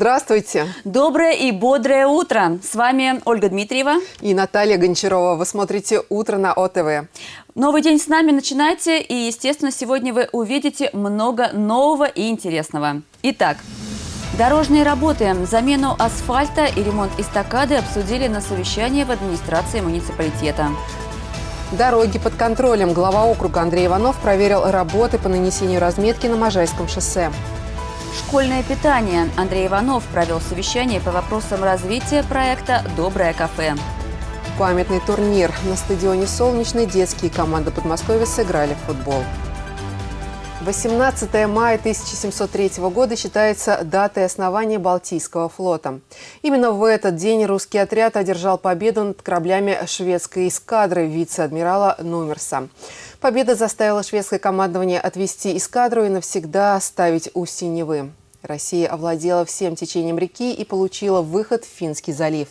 Здравствуйте. Доброе и бодрое утро. С вами Ольга Дмитриева. И Наталья Гончарова. Вы смотрите «Утро на ОТВ». Новый день с нами начинайте. И, естественно, сегодня вы увидите много нового и интересного. Итак, Дорожные работы, замену асфальта и ремонт эстакады обсудили на совещании в администрации муниципалитета. Дороги под контролем. Глава округа Андрей Иванов проверил работы по нанесению разметки на Можайском шоссе. Школьное питание. Андрей Иванов провел совещание по вопросам развития проекта «Доброе кафе». Памятный турнир. На стадионе «Солнечный» детские команды Подмосковья сыграли в футбол. 18 мая 1703 года считается датой основания Балтийского флота. Именно в этот день русский отряд одержал победу над кораблями шведской эскадры вице-адмирала Нумерса. Победа заставила шведское командование отвести эскадру и навсегда оставить у Синевы. Россия овладела всем течением реки и получила выход в Финский залив.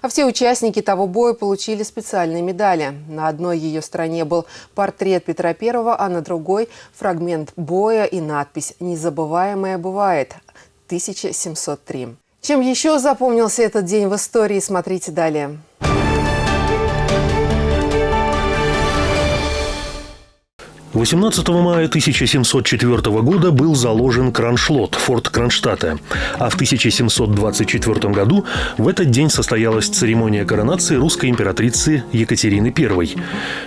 А все участники того боя получили специальные медали. На одной ее стороне был портрет Петра I, а на другой – фрагмент боя и надпись «Незабываемое бывает. 1703». Чем еще запомнился этот день в истории, смотрите далее. 18 мая 1704 года был заложен Кроншлот, форт Кронштадта, а в 1724 году в этот день состоялась церемония коронации русской императрицы Екатерины I.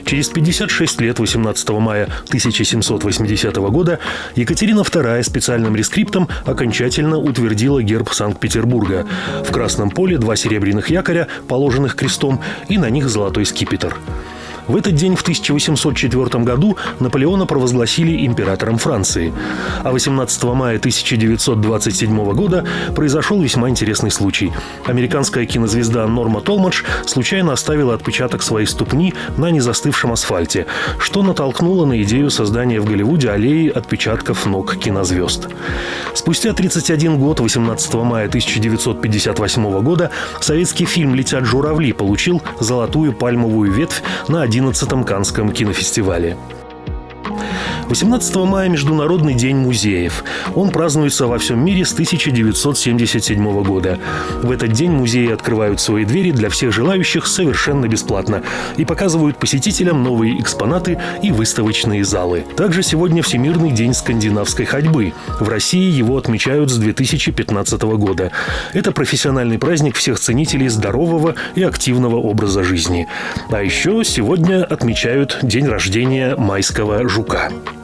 Через 56 лет, 18 мая 1780 года, Екатерина II специальным рескриптом окончательно утвердила герб Санкт-Петербурга. В красном поле два серебряных якоря, положенных крестом, и на них золотой скипетр. В этот день в 1804 году Наполеона провозгласили императором Франции. А 18 мая 1927 года произошел весьма интересный случай. Американская кинозвезда Норма Толмадж случайно оставила отпечаток своей ступни на незастывшем асфальте, что натолкнуло на идею создания в Голливуде аллеи отпечатков ног кинозвезд. Спустя 31 год, 18 мая 1958 года, советский фильм «Летят журавли» получил золотую пальмовую ветвь на один 11-м Канском кинофестивале. 18 мая – Международный день музеев. Он празднуется во всем мире с 1977 года. В этот день музеи открывают свои двери для всех желающих совершенно бесплатно и показывают посетителям новые экспонаты и выставочные залы. Также сегодня Всемирный день скандинавской ходьбы. В России его отмечают с 2015 года. Это профессиональный праздник всех ценителей здорового и активного образа жизни. А еще сегодня отмечают день рождения майского жука.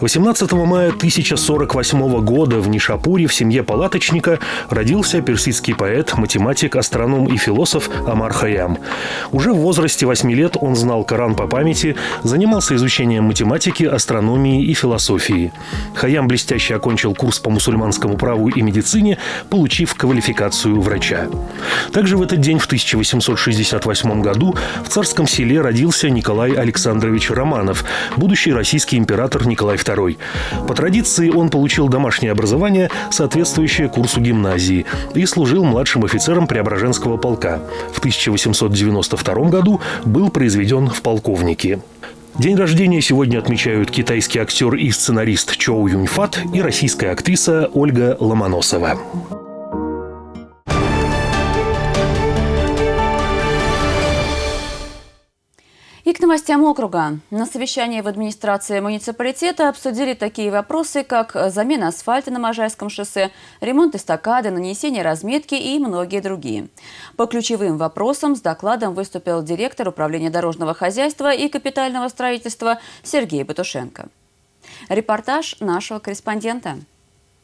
18 мая 1048 года в Нишапуре в семье палаточника родился персидский поэт, математик, астроном и философ Амар Хаям. Уже в возрасте 8 лет он знал Коран по памяти, занимался изучением математики, астрономии и философии. Хаям блестяще окончил курс по мусульманскому праву и медицине, получив квалификацию врача. Также в этот день, в 1868 году, в царском селе родился Николай Александрович Романов, будущий российский император Николай II. По традиции он получил домашнее образование, соответствующее курсу гимназии, и служил младшим офицером Преображенского полка. В 1892 году был произведен в полковники. День рождения сегодня отмечают китайский актер и сценарист Чоу Юньфат и российская актриса Ольга Ломоносова. И к новостям округа. На совещании в администрации муниципалитета обсудили такие вопросы, как замена асфальта на Можайском шоссе, ремонт эстакады, нанесение разметки и многие другие. По ключевым вопросам с докладом выступил директор управления дорожного хозяйства и капитального строительства Сергей Батушенко. Репортаж нашего корреспондента.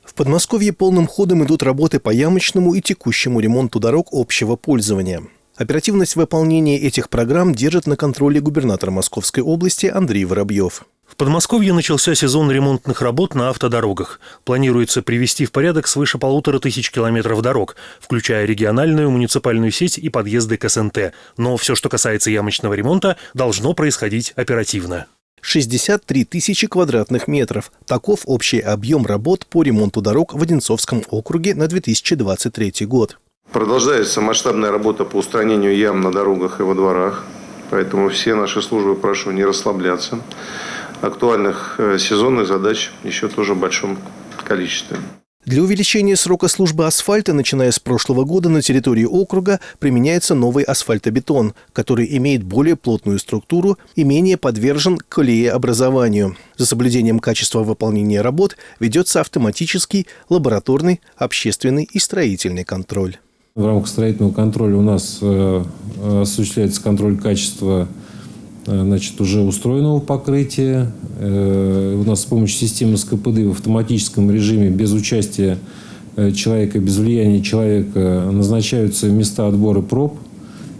В Подмосковье полным ходом идут работы по ямочному и текущему ремонту дорог общего пользования. Оперативность выполнения этих программ держит на контроле губернатор Московской области Андрей Воробьев. В Подмосковье начался сезон ремонтных работ на автодорогах. Планируется привести в порядок свыше полутора тысяч километров дорог, включая региональную, муниципальную сеть и подъезды к СНТ. Но все, что касается ямочного ремонта, должно происходить оперативно. 63 тысячи квадратных метров. Таков общий объем работ по ремонту дорог в Одинцовском округе на 2023 год. Продолжается масштабная работа по устранению ям на дорогах и во дворах. Поэтому все наши службы прошу не расслабляться. Актуальных э, сезонных задач еще тоже в большом количестве. Для увеличения срока службы асфальта, начиная с прошлого года, на территории округа применяется новый асфальтобетон, который имеет более плотную структуру и менее подвержен колееобразованию. За соблюдением качества выполнения работ ведется автоматический, лабораторный, общественный и строительный контроль. В рамках строительного контроля у нас э, осуществляется контроль качества Э, значит, уже устроенного покрытия. Э, у нас с помощью системы СКПД в автоматическом режиме без участия человека, без влияния человека назначаются места отбора проб.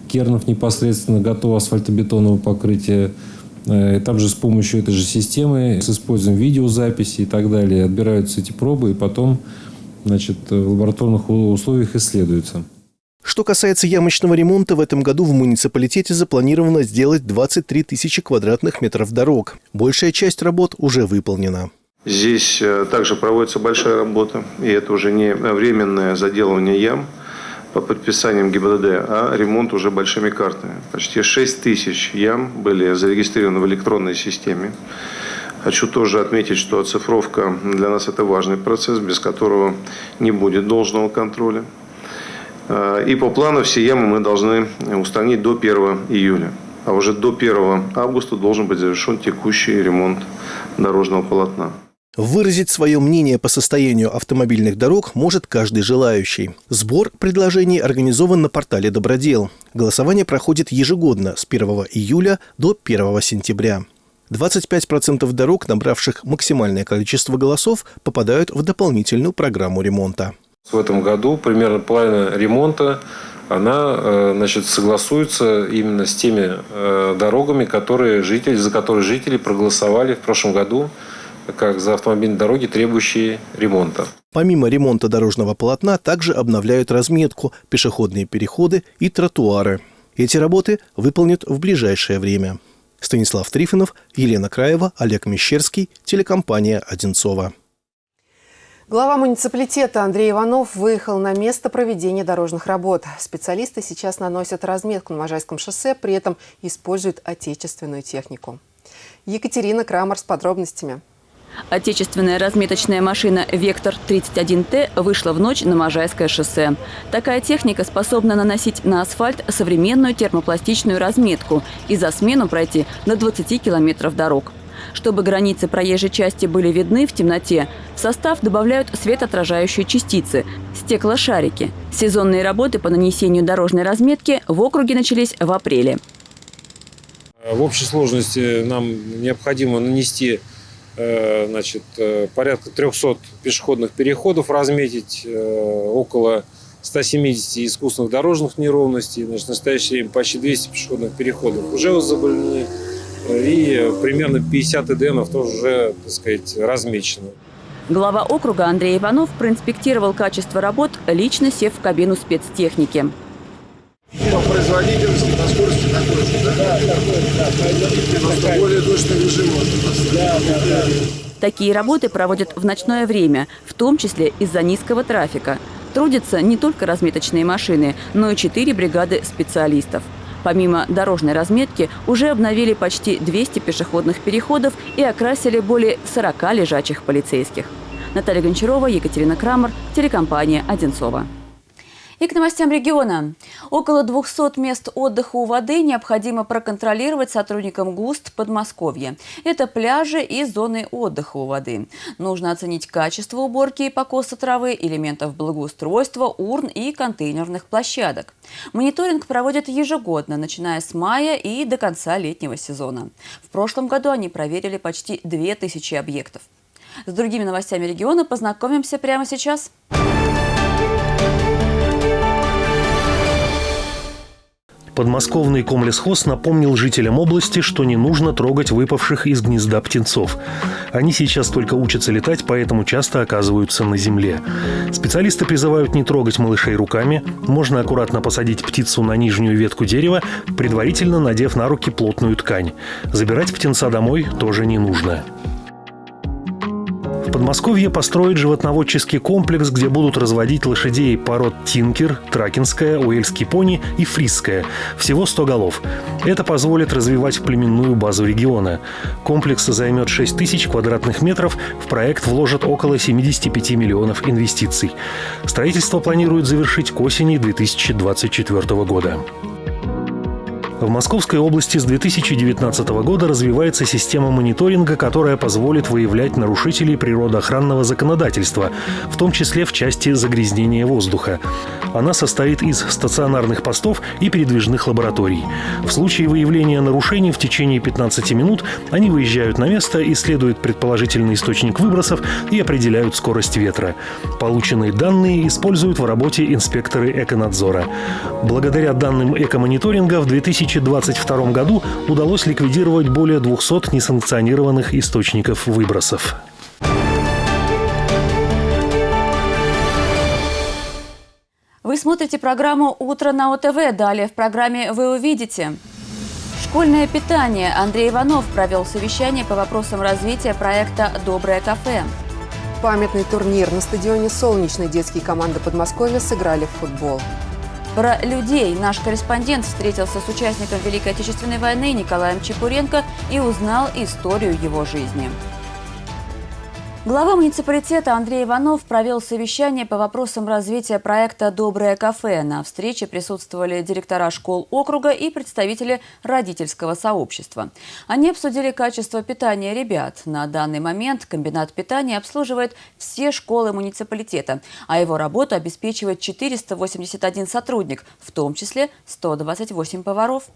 Кернов непосредственно готово асфальтобетонного покрытия. Там же с помощью этой же системы, с использованием видеозаписи и так далее, отбираются эти пробы и потом значит, в лабораторных условиях исследуются. Что касается ямочного ремонта, в этом году в муниципалитете запланировано сделать 23 тысячи квадратных метров дорог. Большая часть работ уже выполнена. Здесь э, также проводится большая работа, и это уже не временное заделывание ям по подписаниям ГИБДД, а ремонт уже большими картами. Почти 6 тысяч ям были зарегистрированы в электронной системе. Хочу тоже отметить, что оцифровка для нас это важный процесс, без которого не будет должного контроля. Э, и по плану все ямы мы должны устранить до 1 июля. А уже до 1 августа должен быть завершен текущий ремонт дорожного полотна. Выразить свое мнение по состоянию автомобильных дорог может каждый желающий. Сбор предложений организован на портале «Добродел». Голосование проходит ежегодно с 1 июля до 1 сентября. 25% дорог, набравших максимальное количество голосов, попадают в дополнительную программу ремонта. В этом году примерно половина ремонта она э, значит, согласуется именно с теми э, дорогами, которые жители, за которые жители проголосовали в прошлом году как за автомобильные дороги, требующие ремонта. Помимо ремонта дорожного полотна, также обновляют разметку, пешеходные переходы и тротуары. Эти работы выполнят в ближайшее время. Станислав Трифонов, Елена Краева, Олег Мещерский, телекомпания «Одинцова». Глава муниципалитета Андрей Иванов выехал на место проведения дорожных работ. Специалисты сейчас наносят разметку на Можайском шоссе, при этом используют отечественную технику. Екатерина Крамер с подробностями. Отечественная разметочная машина «Вектор-31Т» вышла в ночь на Можайское шоссе. Такая техника способна наносить на асфальт современную термопластичную разметку и за смену пройти на 20 километров дорог. Чтобы границы проезжей части были видны в темноте, в состав добавляют светоотражающие частицы – стеклошарики. Сезонные работы по нанесению дорожной разметки в округе начались в апреле. В общей сложности нам необходимо нанести значит, э, порядка 300 пешеходных переходов, разметить э, около 170 искусственных дорожных неровностей. Значит, в настоящее время почти 200 пешеходных переходов уже возобновлены и примерно 50 эдемов тоже уже, так сказать, размечено. Глава округа Андрей Иванов проинспектировал качество работ, лично сев в кабину спецтехники. По производительности, по скорости такой же, да? Да, такой, да. Производительность более точный режим Да, да, да. Такие работы проводят в ночное время, в том числе из-за низкого трафика. Трудятся не только разметочные машины, но и четыре бригады специалистов. Помимо дорожной разметки, уже обновили почти 200 пешеходных переходов и окрасили более 40 лежачих полицейских. Наталья Гончарова, Екатерина Крамер, телекомпания «Одинцова». И к новостям региона. Около 200 мест отдыха у воды необходимо проконтролировать сотрудникам ГУСТ Подмосковья. Это пляжи и зоны отдыха у воды. Нужно оценить качество уборки и покоса травы, элементов благоустройства, урн и контейнерных площадок. Мониторинг проводят ежегодно, начиная с мая и до конца летнего сезона. В прошлом году они проверили почти 2000 объектов. С другими новостями региона познакомимся прямо сейчас. Подмосковный комлесхоз напомнил жителям области, что не нужно трогать выпавших из гнезда птенцов. Они сейчас только учатся летать, поэтому часто оказываются на земле. Специалисты призывают не трогать малышей руками. Можно аккуратно посадить птицу на нижнюю ветку дерева, предварительно надев на руки плотную ткань. Забирать птенца домой тоже не нужно. Подмосковье построит животноводческий комплекс, где будут разводить лошадей пород Тинкер, Тракинская, Уэльский пони и Фрисская. Всего 100 голов. Это позволит развивать племенную базу региона. Комплекс займет 6 тысяч квадратных метров. В проект вложат около 75 миллионов инвестиций. Строительство планируют завершить к осени 2024 года. В Московской области с 2019 года развивается система мониторинга, которая позволит выявлять нарушителей природоохранного законодательства, в том числе в части загрязнения воздуха. Она состоит из стационарных постов и передвижных лабораторий. В случае выявления нарушений в течение 15 минут они выезжают на место, исследуют предположительный источник выбросов и определяют скорость ветра. Полученные данные используют в работе инспекторы эконадзора. Благодаря данным экомониторинга в 2000 2022 году удалось ликвидировать более 200 несанкционированных источников выбросов. Вы смотрите программу «Утро на ОТВ». Далее в программе вы увидите. Школьное питание. Андрей Иванов провел совещание по вопросам развития проекта «Доброе кафе». Памятный турнир на стадионе «Солнечный» детские команды Подмосковья сыграли в футбол. Про людей наш корреспондент встретился с участником Великой Отечественной войны Николаем Чепуренко и узнал историю его жизни. Глава муниципалитета Андрей Иванов провел совещание по вопросам развития проекта «Доброе кафе». На встрече присутствовали директора школ округа и представители родительского сообщества. Они обсудили качество питания ребят. На данный момент комбинат питания обслуживает все школы муниципалитета, а его работу обеспечивает 481 сотрудник, в том числе 128 поваров.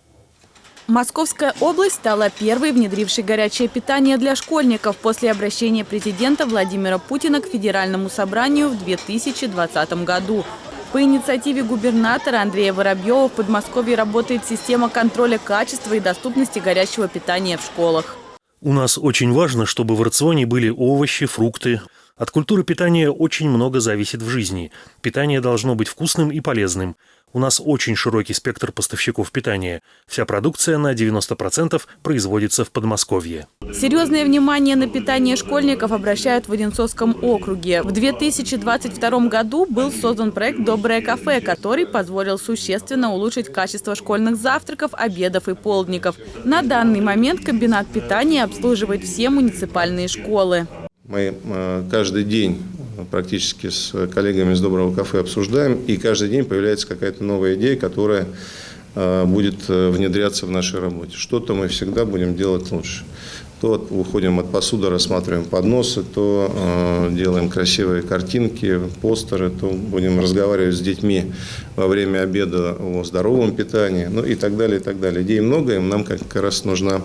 Московская область стала первой, внедрившей горячее питание для школьников после обращения президента Владимира Путина к Федеральному собранию в 2020 году. По инициативе губернатора Андрея Воробьева в Подмосковье работает система контроля качества и доступности горячего питания в школах. У нас очень важно, чтобы в рационе были овощи, фрукты. От культуры питания очень много зависит в жизни. Питание должно быть вкусным и полезным. У нас очень широкий спектр поставщиков питания. Вся продукция на 90% производится в Подмосковье. Серьезное внимание на питание школьников обращают в Одинцовском округе. В 2022 году был создан проект «Доброе кафе», который позволил существенно улучшить качество школьных завтраков, обедов и полдников. На данный момент комбинат питания обслуживает все муниципальные школы. Мы э, каждый день практически с коллегами из Доброго кафе обсуждаем, и каждый день появляется какая-то новая идея, которая э, будет э, внедряться в нашей работе. Что-то мы всегда будем делать лучше. То уходим от посуды, рассматриваем подносы, то э, делаем красивые картинки, постеры, то будем разговаривать с детьми во время обеда о здоровом питании, ну и так далее, и так далее. Идей много, и нам как раз нужна э,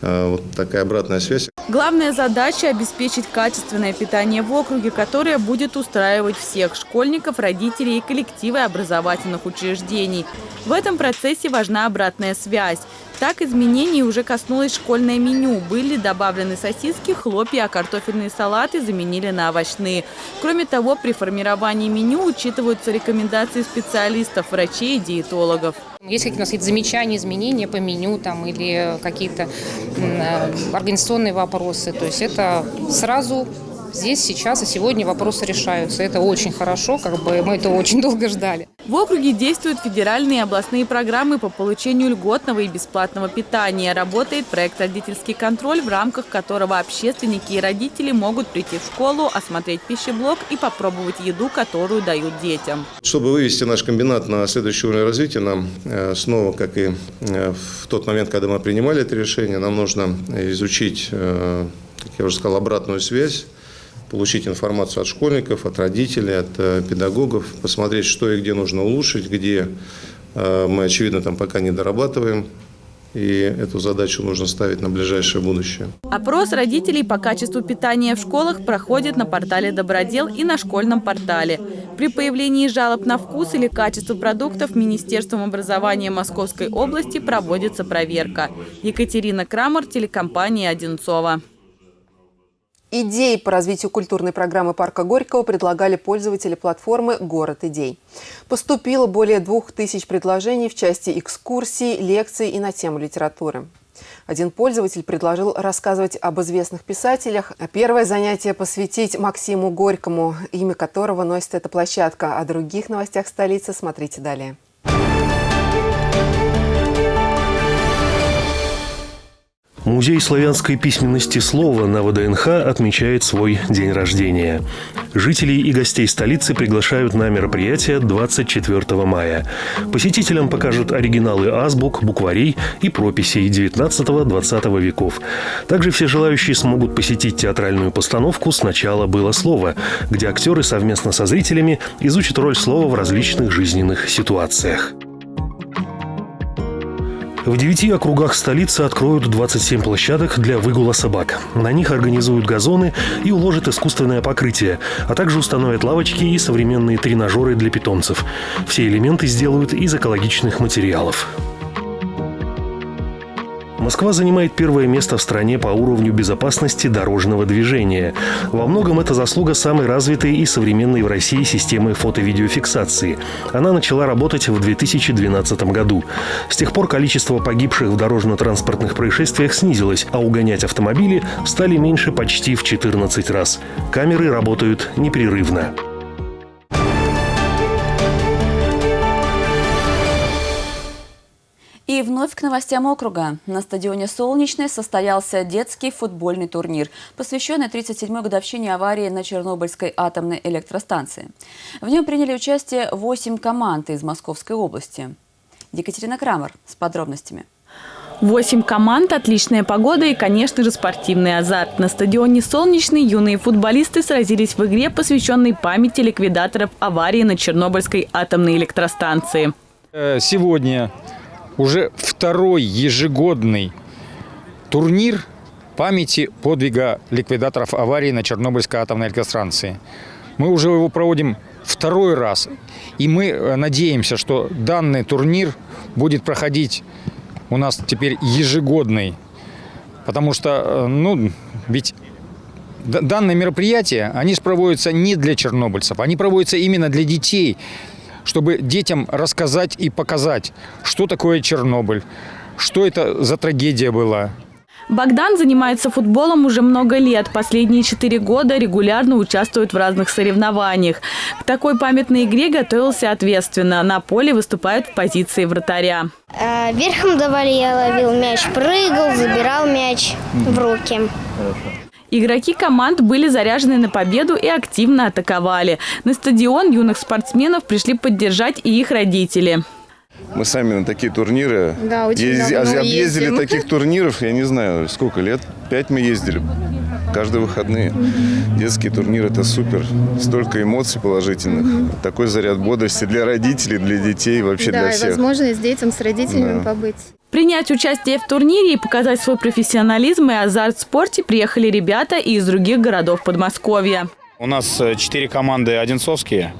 вот такая обратная связь. Главная задача – обеспечить качественное питание в округе, которое будет устраивать всех школьников, родителей и коллективы образовательных учреждений. В этом процессе важна обратная связь. Так изменений уже коснулось школьное меню. Были добавлены сосиски, хлопья, а картофельные салаты заменили на овощные. Кроме того, при формировании меню учитываются рекомендации специалистов, врачей и диетологов. Если у нас есть замечания, изменения по меню там, или какие-то э, организационные вопросы, то есть это сразу здесь, сейчас и сегодня вопросы решаются. Это очень хорошо, как бы мы это очень долго ждали. В округе действуют федеральные и областные программы по получению льготного и бесплатного питания. Работает проект «Родительский контроль», в рамках которого общественники и родители могут прийти в школу, осмотреть пищеблок и попробовать еду, которую дают детям. Чтобы вывести наш комбинат на следующий уровень развития, нам э, снова, как и э, в тот момент, когда мы принимали это решение, нам нужно изучить, э, как я уже сказал, обратную связь получить информацию от школьников, от родителей, от э, педагогов, посмотреть, что и где нужно улучшить, где э, мы, очевидно, там пока не дорабатываем. И эту задачу нужно ставить на ближайшее будущее. Опрос родителей по качеству питания в школах проходит на портале «Добродел» и на школьном портале. При появлении жалоб на вкус или качество продуктов Министерством образования Московской области проводится проверка. Екатерина Крамер, телекомпания «Одинцова». Идеи по развитию культурной программы парка Горького предлагали пользователи платформы «Город идей». Поступило более двух тысяч предложений в части экскурсий, лекций и на тему литературы. Один пользователь предложил рассказывать об известных писателях. Первое занятие посвятить Максиму Горькому, имя которого носит эта площадка. О других новостях столицы смотрите далее. Музей славянской письменности слова на ВДНХ отмечает свой день рождения. Жителей и гостей столицы приглашают на мероприятие 24 мая. Посетителям покажут оригиналы азбук, букварей и прописей 19-20 веков. Также все желающие смогут посетить театральную постановку «Сначала было слово», где актеры совместно со зрителями изучат роль слова в различных жизненных ситуациях. В девяти округах столицы откроют 27 площадок для выгула собак. На них организуют газоны и уложат искусственное покрытие, а также установят лавочки и современные тренажеры для питомцев. Все элементы сделают из экологичных материалов. Москва занимает первое место в стране по уровню безопасности дорожного движения. Во многом это заслуга самой развитой и современной в России системы фото-видеофиксации. Она начала работать в 2012 году. С тех пор количество погибших в дорожно-транспортных происшествиях снизилось, а угонять автомобили стали меньше почти в 14 раз. Камеры работают непрерывно. Вновь к новостям округа. На стадионе «Солнечный» состоялся детский футбольный турнир, посвященный 37-й годовщине аварии на Чернобыльской атомной электростанции. В нем приняли участие 8 команд из Московской области. Екатерина Крамер с подробностями. Восемь команд, отличная погода и, конечно же, спортивный азарт. На стадионе «Солнечный» юные футболисты сразились в игре, посвященной памяти ликвидаторов аварии на Чернобыльской атомной электростанции. Э, сегодня уже второй ежегодный турнир памяти подвига ликвидаторов аварии на Чернобыльской атомной электростанции. Мы уже его проводим второй раз. И мы э, надеемся, что данный турнир будет проходить у нас теперь ежегодный. Потому что, э, ну, ведь данные мероприятия, они проводятся не для чернобыльцев, они проводятся именно для детей, чтобы детям рассказать и показать, что такое Чернобыль, что это за трагедия была. Богдан занимается футболом уже много лет. Последние четыре года регулярно участвует в разных соревнованиях. К такой памятной игре готовился ответственно. На поле выступает в позиции вратаря. Э, верхом давали, я ловил мяч, прыгал, забирал мяч в руки. Игроки команд были заряжены на победу и активно атаковали. На стадион юных спортсменов пришли поддержать и их родители. Мы сами на такие турниры да, очень езди, объездили ездим. таких турниров, я не знаю, сколько лет, пять мы ездили, каждые выходные. Детский турнир – это супер, столько эмоций положительных, такой заряд бодрости для родителей, для детей, вообще да, для всех. Да, возможность детям с родителями да. побыть. Принять участие в турнире и показать свой профессионализм и азарт в спорте приехали ребята из других городов Подмосковья. У нас э, четыре команды одинцовские.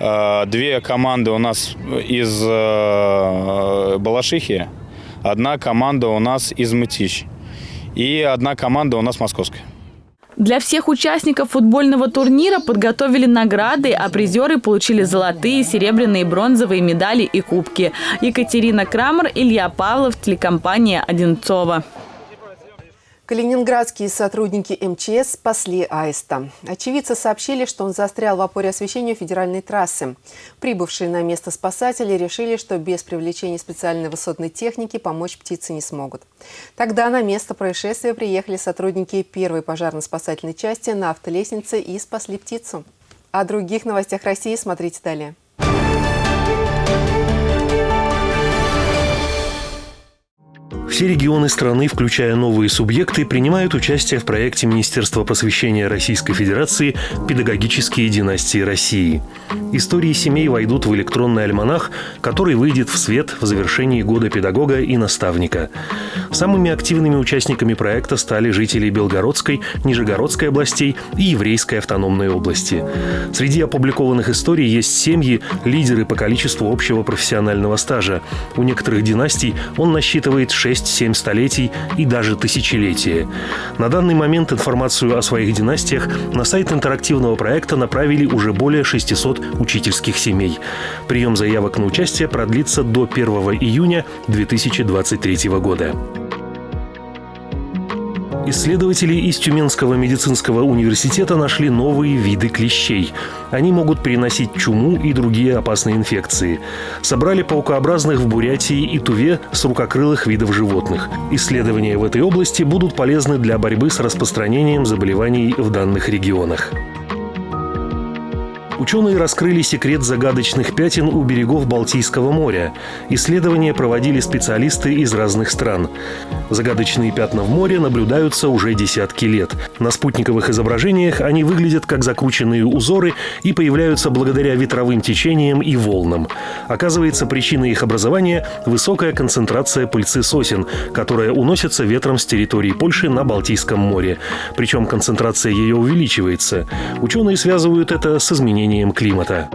Э, две команды у нас из э, Балашихи, одна команда у нас из Мытищ и одна команда у нас московская. Для всех участников футбольного турнира подготовили награды, а призеры получили золотые, серебряные, бронзовые медали и кубки. Екатерина Крамер, Илья Павлов, телекомпания «Одинцова». Калининградские сотрудники МЧС спасли аиста. Очевидцы сообщили, что он застрял в опоре освещения федеральной трассы. Прибывшие на место спасатели решили, что без привлечения специальной высотной техники помочь птице не смогут. Тогда на место происшествия приехали сотрудники первой пожарно-спасательной части на автолестнице и спасли птицу. О других новостях России смотрите далее. Все регионы страны, включая новые субъекты, принимают участие в проекте Министерства просвещения Российской Федерации «Педагогические династии России». Истории семей войдут в электронный альманах, который выйдет в свет в завершении года педагога и наставника. Самыми активными участниками проекта стали жители Белгородской, Нижегородской областей и Еврейской автономной области. Среди опубликованных историй есть семьи, лидеры по количеству общего профессионального стажа. У некоторых династий он насчитывает 6-7 столетий и даже тысячелетия. На данный момент информацию о своих династиях на сайт интерактивного проекта направили уже более 600 учительских семей. Прием заявок на участие продлится до 1 июня 2023 года. Исследователи из Тюменского медицинского университета нашли новые виды клещей. Они могут переносить чуму и другие опасные инфекции. Собрали паукообразных в Бурятии и Туве с рукокрылых видов животных. Исследования в этой области будут полезны для борьбы с распространением заболеваний в данных регионах. Ученые раскрыли секрет загадочных пятен у берегов Балтийского моря. Исследования проводили специалисты из разных стран. Загадочные пятна в море наблюдаются уже десятки лет. На спутниковых изображениях они выглядят как закрученные узоры и появляются благодаря ветровым течениям и волнам. Оказывается, причиной их образования – высокая концентрация пыльцы сосен, которая уносится ветром с территории Польши на Балтийском море. Причем концентрация ее увеличивается. Ученые связывают это с изменением изменением климата.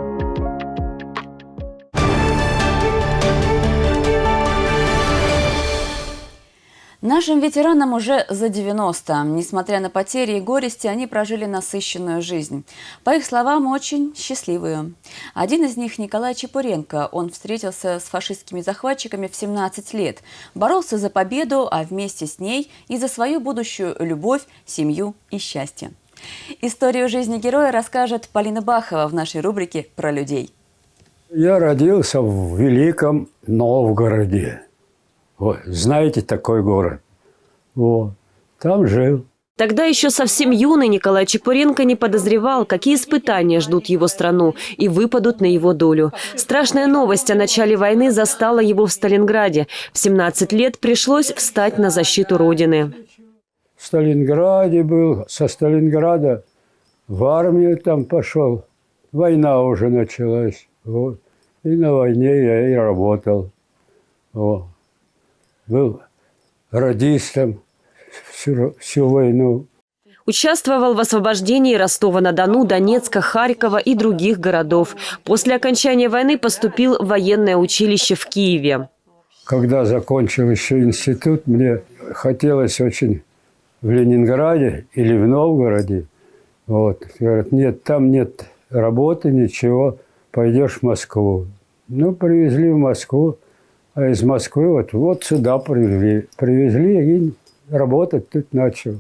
Нашим ветеранам уже за 90. Несмотря на потери и горести, они прожили насыщенную жизнь. По их словам, очень счастливую. Один из них – Николай Чепуренко. Он встретился с фашистскими захватчиками в 17 лет. Боролся за победу, а вместе с ней и за свою будущую любовь, семью и счастье. Историю жизни героя расскажет Полина Бахова в нашей рубрике «Про людей». Я родился в Великом Новгороде. Вот, знаете такой город? Вот, там жил. Тогда еще совсем юный Николай Чепуренко не подозревал, какие испытания ждут его страну и выпадут на его долю. Страшная новость о начале войны застала его в Сталинграде. В 17 лет пришлось встать на защиту Родины. В Сталинграде был, со Сталинграда в армию там пошел. Война уже началась. Вот. И на войне я и работал. Вот. Был радистом всю, всю войну. Участвовал в освобождении Ростова-на-Дону, Донецка, Харькова и других городов. После окончания войны поступил в военное училище в Киеве. Когда закончил еще институт, мне хотелось очень в Ленинграде или в Новгороде. Вот. Говорят, нет, там нет работы, ничего, пойдешь в Москву. Ну, привезли в Москву, а из Москвы вот, вот сюда привезли. Привезли и работать тут начал.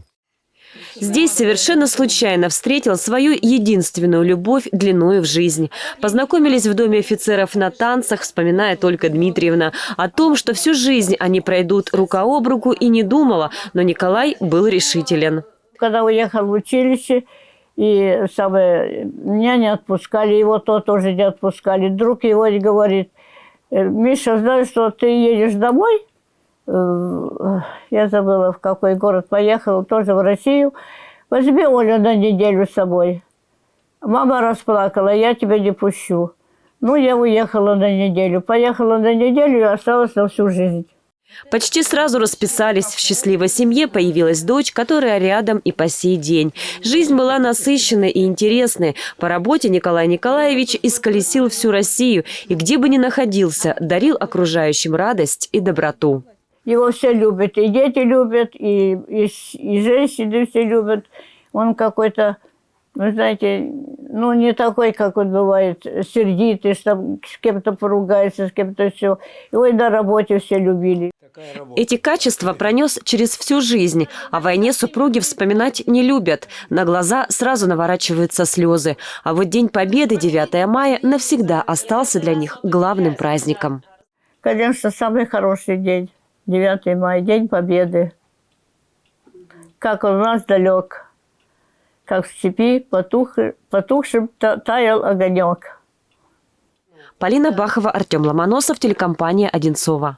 Здесь совершенно случайно встретил свою единственную любовь длиною в жизнь. Познакомились в доме офицеров на танцах, вспоминая только Дмитриевна. О том, что всю жизнь они пройдут рука об руку и не думала, но Николай был решителен. Когда уехал в училище, и самое, меня не отпускали, его то тоже не отпускали. Друг его говорит, «Э, Миша, знаешь, что ты едешь домой? Я забыла, в какой город поехала, тоже в Россию. Возьми Олю на неделю с собой. Мама расплакала, я тебя не пущу. Ну, я уехала на неделю. Поехала на неделю и осталась на всю жизнь. Почти сразу расписались. В счастливой семье появилась дочь, которая рядом и по сей день. Жизнь была насыщенной и интересной. По работе Николай Николаевич исколесил всю Россию и где бы ни находился, дарил окружающим радость и доброту. Его все любят, и дети любят, и, и, и женщины все любят. Он какой-то, вы знаете, ну, не такой, как он бывает, сердитый, что с кем-то поругается, с кем-то все. Его и на работе все любили. Эти качества пронес через всю жизнь. О войне супруги вспоминать не любят. На глаза сразу наворачиваются слезы. А вот День Победы, 9 мая, навсегда остался для них главным праздником. Конечно, самый хороший день. 9 мая, День Победы. Как он нас далек, как в степи потух, потухшим таял огонек. Полина Бахова, Артем Ломоносов, телекомпания «Одинцова».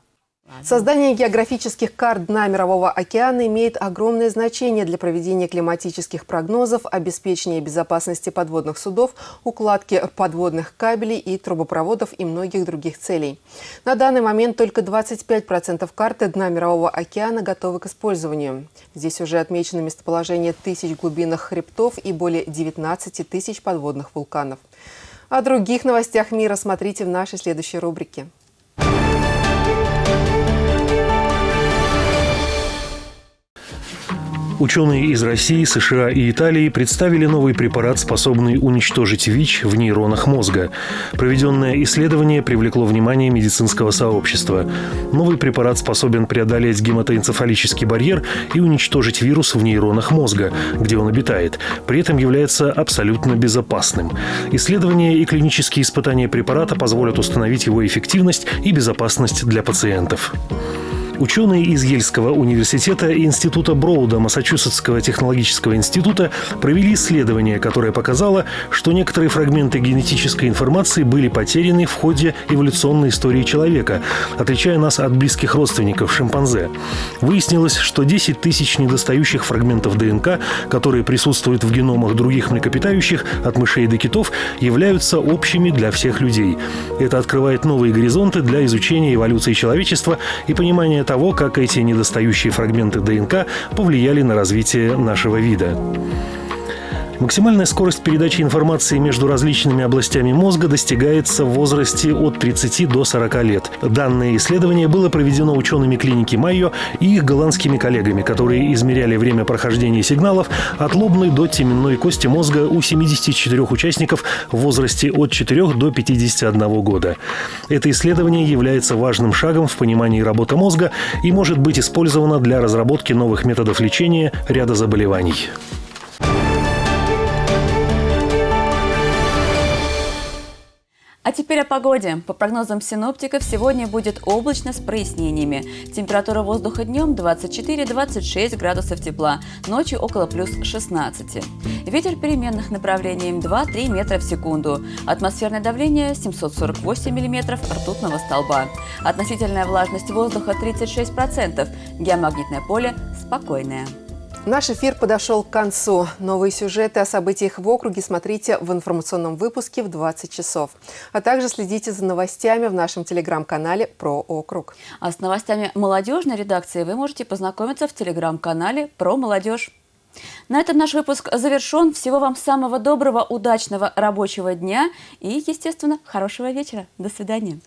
Создание географических карт дна Мирового океана имеет огромное значение для проведения климатических прогнозов, обеспечения безопасности подводных судов, укладки подводных кабелей и трубопроводов и многих других целей. На данный момент только 25% карты дна Мирового океана готовы к использованию. Здесь уже отмечено местоположение тысяч глубинных хребтов и более 19 тысяч подводных вулканов. О других новостях мира смотрите в нашей следующей рубрике. Ученые из России, США и Италии представили новый препарат, способный уничтожить ВИЧ в нейронах мозга. Проведенное исследование привлекло внимание медицинского сообщества. Новый препарат способен преодолеть гематоэнцефалический барьер и уничтожить вирус в нейронах мозга, где он обитает. При этом является абсолютно безопасным. Исследования и клинические испытания препарата позволят установить его эффективность и безопасность для пациентов. Ученые из Ельского университета и Института Броуда Массачусетского технологического института провели исследование, которое показало, что некоторые фрагменты генетической информации были потеряны в ходе эволюционной истории человека, отличая нас от близких родственников шимпанзе. Выяснилось, что 10 тысяч недостающих фрагментов ДНК, которые присутствуют в геномах других млекопитающих, от мышей до китов, являются общими для всех людей. Это открывает новые горизонты для изучения эволюции человечества и понимания того, как эти недостающие фрагменты ДНК повлияли на развитие нашего вида. Максимальная скорость передачи информации между различными областями мозга достигается в возрасте от 30 до 40 лет. Данное исследование было проведено учеными клиники Майо и их голландскими коллегами, которые измеряли время прохождения сигналов от лобной до теменной кости мозга у 74 участников в возрасте от 4 до 51 года. Это исследование является важным шагом в понимании работы мозга и может быть использовано для разработки новых методов лечения ряда заболеваний. А теперь о погоде. По прогнозам синоптиков, сегодня будет облачно с прояснениями. Температура воздуха днем 24-26 градусов тепла, ночью около плюс 16. Ветер переменных направлений 2-3 метра в секунду. Атмосферное давление 748 миллиметров ртутного столба. Относительная влажность воздуха 36%. Геомагнитное поле спокойное. Наш эфир подошел к концу. Новые сюжеты о событиях в округе смотрите в информационном выпуске в 20 часов. А также следите за новостями в нашем телеграм-канале «Про округ». А с новостями молодежной редакции вы можете познакомиться в телеграм-канале «Про молодежь». На этом наш выпуск завершен. Всего вам самого доброго, удачного рабочего дня и, естественно, хорошего вечера. До свидания.